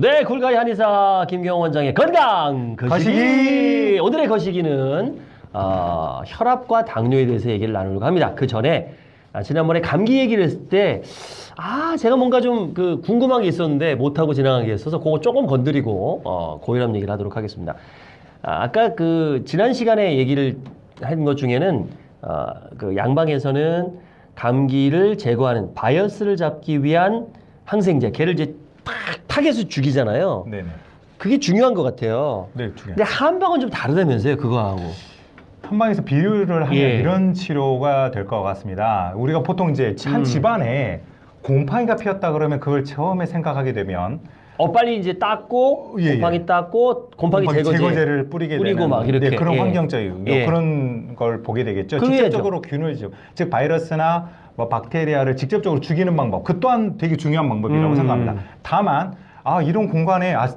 네, 굴가이 한의사 김경원 원장의 건강 거시기. 거시기. 오늘의 거시기는 어, 혈압과 당뇨에 대해서 얘기를 나누려고 합니다. 그 전에 아, 지난번에 감기 얘기를 했을 때 아, 제가 뭔가 좀 그 궁금한 게 있었는데 못하고 지나간 게 있어서 그거 조금 건드리고 어, 고혈압 얘기를 하도록 하겠습니다. 아, 아까 그 지난 시간에 얘기를 한 것 중에는 어, 그 양방에서는 감기를 제거하는 바이어스를 잡기 위한 항생제, 걔를 이제 팍 타겟을 죽이잖아요. 네네. 그게 중요한 것 같아요. 네, 두 개. 근데 한방은 좀 다르다면서요, 그거하고. 한방에서 비유를 하면 예. 이런 치료가 될 것 같습니다. 우리가 보통 이제 한 음. 집안에 곰팡이가 피었다 그러면 그걸 처음에 생각하게 되면 어 빨리 이제 닦고 예, 예. 곰팡이 닦고 곰팡이, 제거제 를 뿌리게 뿌리고 되는 막 이렇게, 네, 그런 예. 환경적이고 예. 그런 걸 보게 되겠죠. 직접적으로 균을 즉, 즉 바이러스나 뭐 박테리아를 직접적으로 죽이는 방법 그 또한 되게 중요한 방법이라고 음. 생각합니다. 다만 아 이런 공간에 아,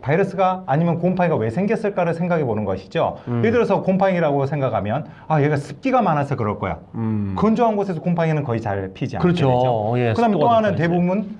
바이러스가 아니면 곰팡이가 왜 생겼을까를 생각해 보는 것이죠. 음. 예를 들어서 곰팡이라고 생각하면 아 얘가 습기가 많아서 그럴 거야. 음. 건조한 곳에서 곰팡이는 거의 잘 피지 않게 그렇죠. 되죠. 예, 그 다음에 또 습도가 하나는. 대부분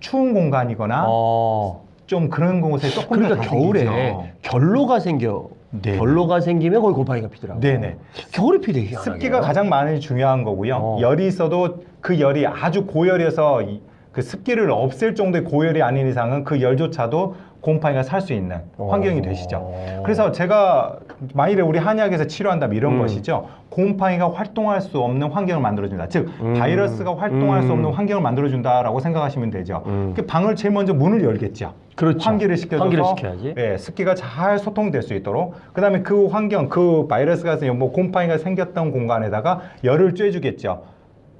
추운 공간이거나 어. 좀 그런 곳에 조금 그러니까 더 겨울에 생기죠. 결로가 생겨. 네. 결로가 생기면 거기 곰팡이가 피더라고요. 네네. 겨울에 피대 희한하게. 습기가 가장 많이 중요한 거고요. 어. 열이 있어도 그 열이 아주 고열이어서 이- 그 습기를 없앨 정도의 고열이 아닌 이상은 그 열조차도 곰팡이가 살 수 있는 환경이 어. 되시죠. 그래서 제가 만일에 우리 한의학에서 치료한다면 이런 음. 것이죠. 곰팡이가 활동할 수 없는 환경을 만들어준다. 즉 음. 바이러스가 활동할 수 음. 없는 환경을 만들어준다라고 생각하시면 되죠. 음. 그 방을 제일 먼저 문을 열겠죠. 그렇죠. 환기를 시켜줘서 환기를. 예, 습기가 잘 소통될 수 있도록 그다음에 그 환경 그 바이러스가 뭐 곰팡이가 생겼던 공간에다가 열을 쬐주겠죠.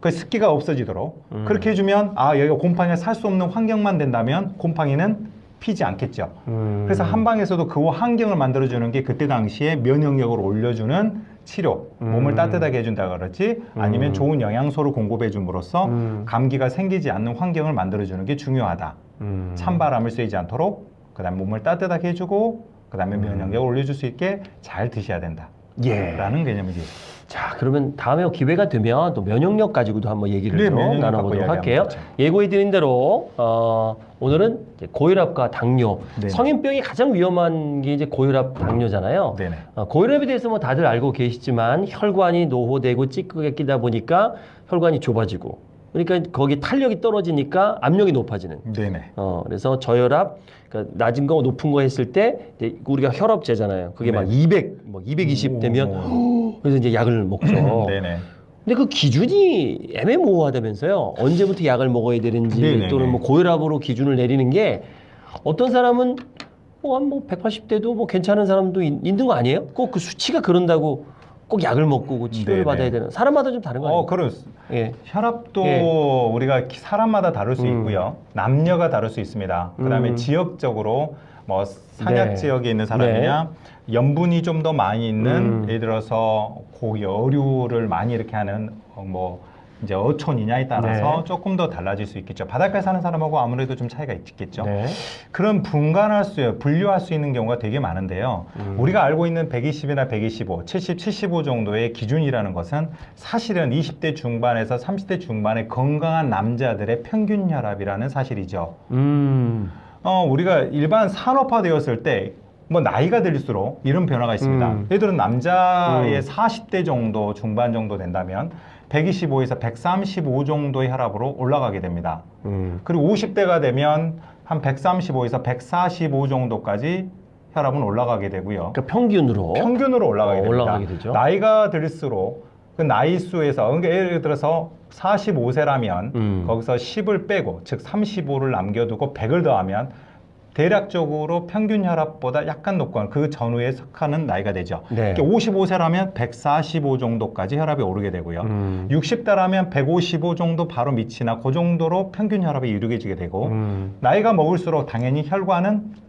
그 습기가 없어지도록 음. 그렇게 해주면 아 여기가 곰팡이가 살 수 없는 환경만 된다면 곰팡이는 피지 않겠죠. 음. 그래서 한방에서도 그 환경을 만들어주는 게 그때 당시에 면역력을 올려주는 치료, 몸을 음. 따뜻하게 해준다 그러지 아니면 음. 좋은 영양소를 공급해 줌으로써 음. 감기가 생기지 않는 환경을 만들어주는 게 중요하다. 음. 찬바람을 쐬지 않도록 그 다음에 몸을 따뜻하게 해주고 그 다음에 면역력을 올려줄 수 있게 잘 드셔야 된다. 예. 라는 개념이지. 자, 그러면 다음에 기회가 되면 또 면역력 가지고도 한번 얘기를 네, 좀 나눠보도록 할게요. 예고해드린 대로 어, 오늘은 고혈압과 당뇨, 네. 성인병이 가장 위험한 게 이제 고혈압, 당뇨잖아요. 어, 고혈압에 대해서 뭐 다들 알고 계시지만 혈관이 노후되고 찌끄게 끼다 보니까 혈관이 좁아지고 그러니까 거기 탄력이 떨어지니까 압력이 높아지는. 네네. 어, 그래서 저혈압, 그러니까 낮은 거 높은 거 했을 때 우리가 혈압제잖아요. 그게 막 네. 200, 뭐 220 되면 그래서 이제 약을 먹죠. 네네. 근데 그 기준이 애매모호하다면서요. 언제부터 약을 먹어야 되는지 네네네. 또는 뭐 고혈압으로 기준을 내리는 게 어떤 사람은 뭐한 180대도 뭐 괜찮은 사람도 있, 있는 거 아니에요? 꼭 그 수치가 그런다고 꼭 약을 먹고 그 치료를 네네. 받아야 되는 사람마다 좀 다른 거 아니에요? 어, 그런 예. 혈압도 예. 우리가 기- 사람마다 다를 수 음. 있고요. 남녀가 다를 수 있습니다. 그다음에 음. 지역적으로 뭐 산약 네. 지역에 있는 사람이냐 염분이 좀 더 많이 있는 음. 예를 들어서 고기 어류를 많이 이렇게 하는 어, 뭐 이제 어촌이냐에 따라서 네. 조금 더 달라질 수 있겠죠. 바닷가에 사는 사람하고 아무래도 좀 차이가 있겠죠. 네. 그런 분간할 수, 분류할 수 있는 경우가 되게 많은데요. 음. 우리가 알고 있는 120이나 125, 70, 75 정도의 기준이라는 것은 사실은 20대 중반에서 30대 중반의 건강한 남자들의 평균 혈압이라는 사실이죠. 음. 어, 우리가 일반 산업화되었을 때 뭐 나이가 들수록 이런 변화가 있습니다. 음. 예를 들어 남자의 음. 40대 정도 중반 정도 된다면 125에서 135 정도의 혈압으로 올라가게 됩니다. 음. 그리고 50대가 되면 한 135에서 145 정도까지 혈압은 올라가게 되고요. 그러니까 평균으로 평균으로 올라가게 어, 됩니다. 올라가게 되죠. 나이가 들수록 그 나이 수에서 그러니까 예를 들어서 45세라면 음. 거기서 10을 빼고 즉 35를 남겨두고 100을 더하면 대략적으로 평균 혈압보다 약간 높고 그 전후에 속하는 나이가 되죠. 네. 55세라면 145 정도까지 혈압이 오르게 되고요. 음. 60대라면 155 정도 바로 밑이나 그 정도로 평균 혈압이 이루어지게 되고 음. 나이가 먹을수록 당연히 혈관은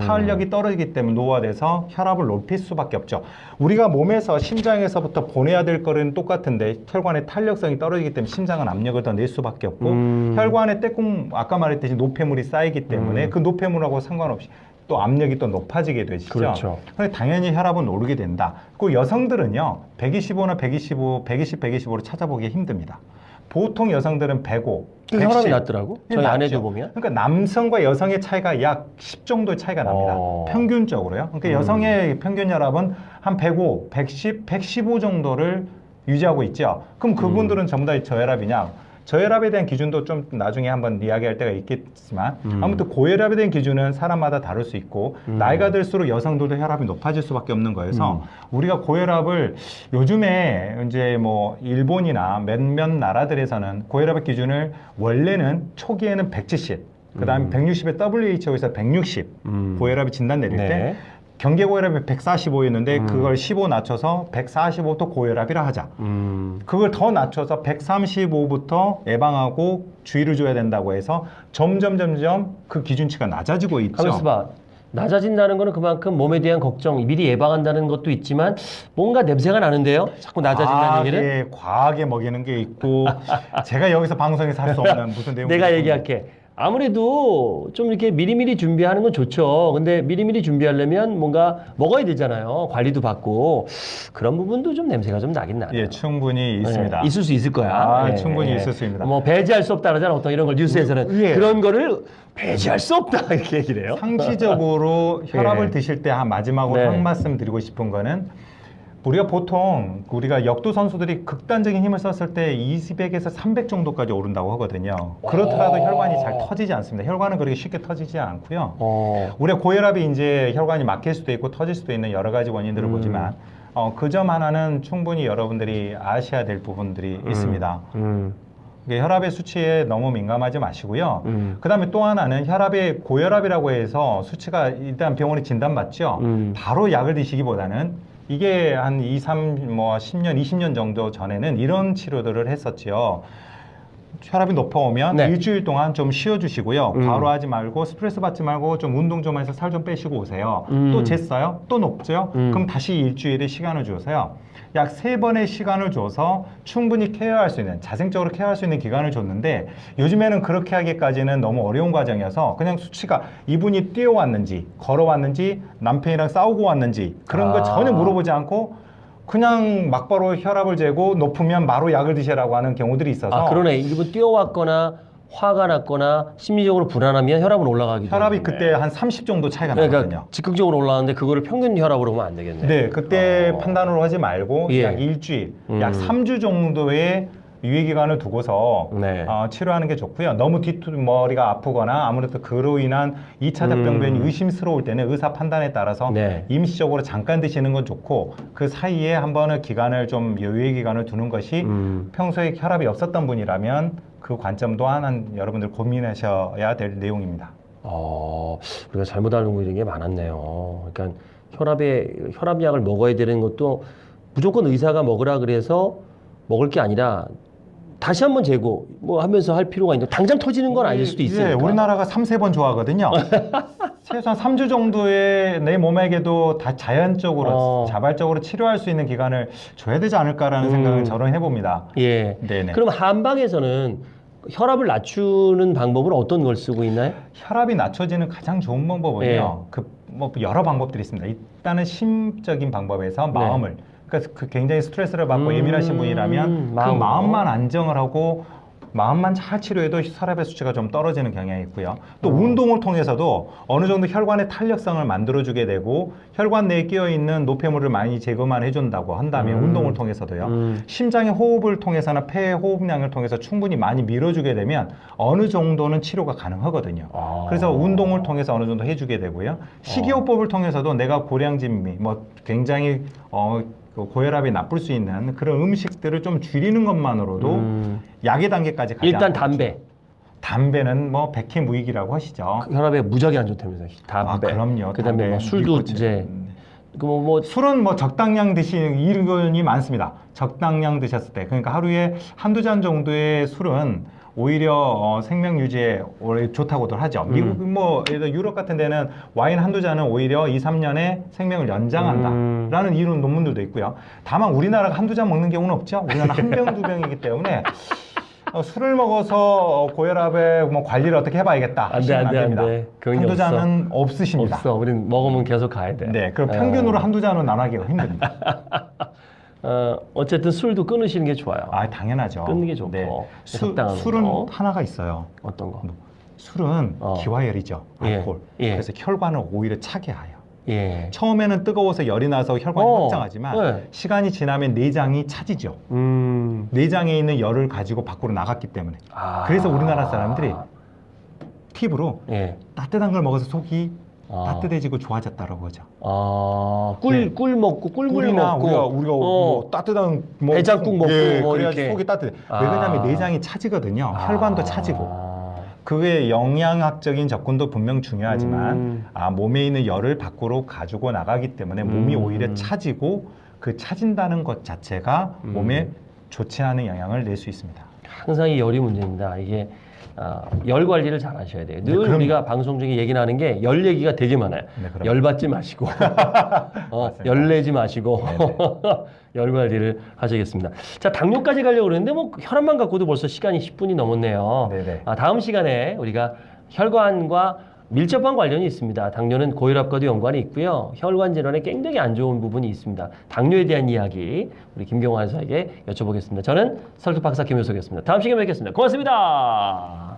탄력이 떨어지기 때문에 노화돼서 혈압을 높일 수밖에 없죠. 우리가 몸에서 심장에서부터 보내야 될 거는 똑같은데 혈관의 탄력성이 떨어지기 때문에 심장은 압력을 더 낼 수밖에 없고 음. 혈관에 떼꿍 아까 말했듯이 노폐물이 쌓이기 때문에 음. 그 노폐물하고 상관없이 또 압력이 또 높아지게 되시죠. 그렇죠. 당연히 혈압은 오르게 된다. 그 여성들은요, 125나 125, 120, 125로 찾아보기 힘듭니다. 보통 여성들은 105, 그 혈압이 110. 낮더라고. 저희 낮죠. 아내도 보면. 그러니까 남성과 여성의 차이가 약 10 정도의 차이가 납니다. 어. 평균적으로요. 그러니까 음. 여성의 평균 혈압은 한 105, 110, 115 정도를 유지하고 있죠. 그럼 그분들은 음. 전부 다 저혈압이냐? 저혈압에 대한 기준도 좀 나중에 한번 이야기할 때가 있겠지만 음. 아무튼 고혈압에 대한 기준은 사람마다 다를 수 있고 음. 나이가 들수록 여성들도 혈압이 높아질 수밖에 없는 거여서 음. 우리가 고혈압을 요즘에 이제 뭐 일본이나 몇몇 나라들에서는 고혈압의 기준을 원래는 초기에는 170, 그다음에 음. 160에 WHO에서 160 음. 고혈압이 진단 내릴 네. 때 경계 고혈압이 145였는데 음. 그걸 15 낮춰서 145또 고혈압이라 하자. 음. 그걸 더 낮춰서 135부터 예방하고 주의를 줘야 된다고 해서 점점 점점 그 기준치가 낮아지고 있죠. 가만있어 봐. 낮아진다는 거는 그만큼 몸에 대한 걱정, 미리 예방한다는 것도 있지만 뭔가 냄새가 나는데요. 자꾸 낮아진다는 얘기는 과하게, 과하게 먹이는 게 있고 제가 여기서 방송에서 할 수 없는 무슨 내용 내가 얘기할게. 아무래도 좀 이렇게 미리미리 준비하는 건 좋죠. 근데 미리미리 준비하려면 뭔가 먹어야 되잖아요. 관리도 받고 그런 부분도 좀 냄새가 좀 나긴 나요. 예, 충분히 있습니다. 있을 수 있을 거야. 아, 예, 충분히 예. 있을 수 있습니다. 뭐 배제할 수 없다 그러잖아. 어떤 이런 걸 뉴스에서는 예. 그런 거를 배제할 수 없다 이렇게 얘기를 해요. 상시적으로 혈압을 예. 드실 때 한 마지막으로 네. 한 말씀 드리고 싶은 거는 우리가 보통 우리가 역도 선수들이 극단적인 힘을 썼을 때 200에서 300 정도까지 오른다고 하거든요. 그렇더라도 오. 혈관이 잘 터지지 않습니다. 혈관은 그렇게 쉽게 터지지 않고요. 어. 우리가 고혈압이 이제 혈관이 막힐 수도 있고 터질 수도 있는 여러 가지 원인들을 음. 보지만 어, 그 점 하나는 충분히 여러분들이 아셔야 될 부분들이 있습니다. 음. 혈압의 수치에 너무 민감하지 마시고요. 음. 그 다음에 또 하나는 혈압의 고혈압이라고 해서 수치가 일단 병원에 진단받죠. 음. 바로 약을 드시기보다는 이게 한 2, 3, 뭐 10년, 20년 정도 전에는 이런 치료들을 했었지요. 혈압이 높아오면 네. 일주일 동안 좀 쉬어주시고요. 음. 과로 하지 말고 스트레스 받지 말고 좀 운동 좀 해서 살 좀 빼시고 오세요. 음. 또 쟀어요? 또 높죠? 음. 그럼 다시 일주일의 시간을 주세요. 약 세 번의 시간을 줘서 충분히 케어할 수 있는 자생적으로 케어할 수 있는 기간을 줬는데 요즘에는 그렇게 하기까지는 너무 어려운 과정이어서 그냥 수치가 이분이 뛰어왔는지 걸어왔는지 남편이랑 싸우고 왔는지 그런 거 아. 전혀 물어보지 않고 그냥 막바로 혈압을 재고 높으면 바로 약을 드시라고 하는 경우들이 있어서 아 그러네. 일부 뛰어왔거나 화가 났거나 심리적으로 불안하면 혈압은 올라가기도. 혈압이. 그때 한 30 정도 차이가 그러니까 나거든요. 즉각적으로 올라가는데 그거를 평균 혈압으로 보면 안 되겠네. 네, 그때 어. 판단으로 하지 말고 예. 약 일주일, 음. 약 3주 정도의 유예 기간을 두고서 네. 어, 치료하는 게 좋고요. 너무 뒷머리가 아프거나 아무래도 그로 인한 2차적 음. 병변이 의심스러울 때는 의사 판단에 따라서 네. 임시적으로 잠깐 드시는 건 좋고 그 사이에 한 번은 기간을 좀 여유의 기간을 두는 것이 음. 평소에 혈압이 없었던 분이라면 그 관점 또한 한 여러분들 고민하셔야 될 내용입니다. 어, 우리가 잘못 알고 있는 게 많았네요. 그러니까 혈압에 혈압약을 먹어야 되는 것도 무조건 의사가 먹으라 그래서 먹을 게 아니라 다시 한번 재고 뭐 하면서 할 필요가 있는데 당장 터지는 건 아닐 수도 예, 있으니까. 우리나라가 3, 4번 좋아하거든요. 최소한 3주 정도의 내 몸에게도 다 자연적으로 어. 자발적으로 치료할 수 있는 기간을 줘야 되지 않을까라는 음. 생각을 저는 해봅니다. 예. 네네. 그럼 한방에서는 혈압을 낮추는 방법은 어떤 걸 쓰고 있나요? 혈압이 낮춰지는 가장 좋은 방법은요. 예. 그 뭐 여러 방법들이 있습니다. 일단은 심적인 방법에서 네. 마음을 그러니까 그 굉장히 스트레스를 받고 음, 예민하신 분이라면 그 마음으로. 마음만 안정을 하고 마음만 잘 치료해도 혈압의 수치가 좀 떨어지는 경향이 있고요. 또 어. 운동을 통해서도 어느 정도 혈관의 탄력성을 만들어주게 되고 혈관 내에 끼어 있는 노폐물을 많이 제거만 해준다고 한다면 음. 운동을 통해서도요. 음. 심장의 호흡을 통해서나 폐의 호흡량을 통해서 충분히 많이 밀어주게 되면 어느 정도는 치료가 가능하거든요. 아. 그래서 운동을 통해서 어느 정도 해주게 되고요. 식이요법을 통해서도 내가 고량진미, 뭐 굉장히 어, 그 고혈압이 나쁠 수 있는 그런 음식들을 좀 줄이는 것만으로도 음. 약의 단계까지 가지 일단 담배. 담배는 뭐 백해무익이라고 하시죠. 혈압에 무지하게 안 좋다면서 담배. 아, 그럼요. 그다음에 뭐 술도 니코틴. 이제 음. 그뭐 뭐 술은 뭐 적당량 드시는 이른이 많습니다. 적당량 드셨을 때 그러니까 하루에 한두 잔 정도의 술은 오히려 어, 생명 유지에 좋다고들 하죠. 음. 미국 뭐 예를 들어 유럽 같은 데는 와인 한두 잔은 오히려 2, 3년의 생명을 연장한다라는 음. 이런 논문들도 있고요. 다만 우리나라가 한두 잔 먹는 경우는 없죠. 우리나라 한 병 두 병이기 때문에 어, 술을 먹어서 어, 고혈압에 뭐 관리를 어떻게 해봐야겠다 안 돼, 안안 돼, 안 됩니다. 돼. 한두 없어. 잔은 없으십니다. 없어. 우린 먹으면 계속 가야 돼. 네, 그럼 어. 평균으로 한두 잔은 안 하기가 힘듭니다. 어, 어쨌든 술도 끊으시는 게 좋아요. 아 당연하죠. 네. 끊는 게 좋고, 수, 적당한 술은 거. 하나가 있어요. 어떤 거? 술은 어. 기화열이죠. 예, 알코올. 예. 그래서 혈관을 오히려 차게 하여. 예. 처음에는 뜨거워서 열이 나서 혈관이 어, 확장하지만 네. 시간이 지나면 내장이 차지죠. 음. 내장에 있는 열을 가지고 밖으로 나갔기 때문에. 아. 그래서 우리나라 사람들이 팁으로 예. 따뜻한 걸 먹어서 속이 아. 따뜻해지고 좋아졌다라고 하죠. 아, 꿀, 네. 꿀 먹고 꿀물 꿀이나 먹고 우리가 우리가 어. 뭐 따뜻한 뭐 해장국 먹고 예, 뭐 그래야지 이렇게. 속이 따뜻해. 아. 왜 그러냐면 내장이 차지거든요. 혈관도 아. 차지고. 그 외에 영양학적인 접근도 분명 중요하지만 음. 아, 몸에 있는 열을 밖으로 가지고 나가기 때문에 몸이 음. 오히려 차지고 그 차진다는 것 자체가 음. 몸에 좋지 않은 영향을 낼 수 있습니다. 항상 이 열이 문제입니다. 이게 아, 열 관리를 잘 하셔야 돼요. 늘 네, 그럼요. 우리가 방송 중에 얘기 나는 게 열 얘기가 되게 많아요. 네, 그럼요. 열 받지 마시고, 어. 열 내지 마시고, 네네. 열 관리를 하셔야겠습니다. 자, 당뇨까지 가려고 그러는데 뭐 혈압만 갖고도 벌써 시간이 10분이 넘었네요. 네네. 아, 다음 시간에 우리가 혈관과 밀접한 관련이 있습니다. 당뇨는 고혈압과도 연관이 있고요. 혈관 질환에 굉장히 안 좋은 부분이 있습니다. 당뇨에 대한 이야기 우리 김경환 의사에게 여쭤보겠습니다. 저는 설득 박사 김효석이었습니다. 다음 시간에 뵙겠습니다. 고맙습니다.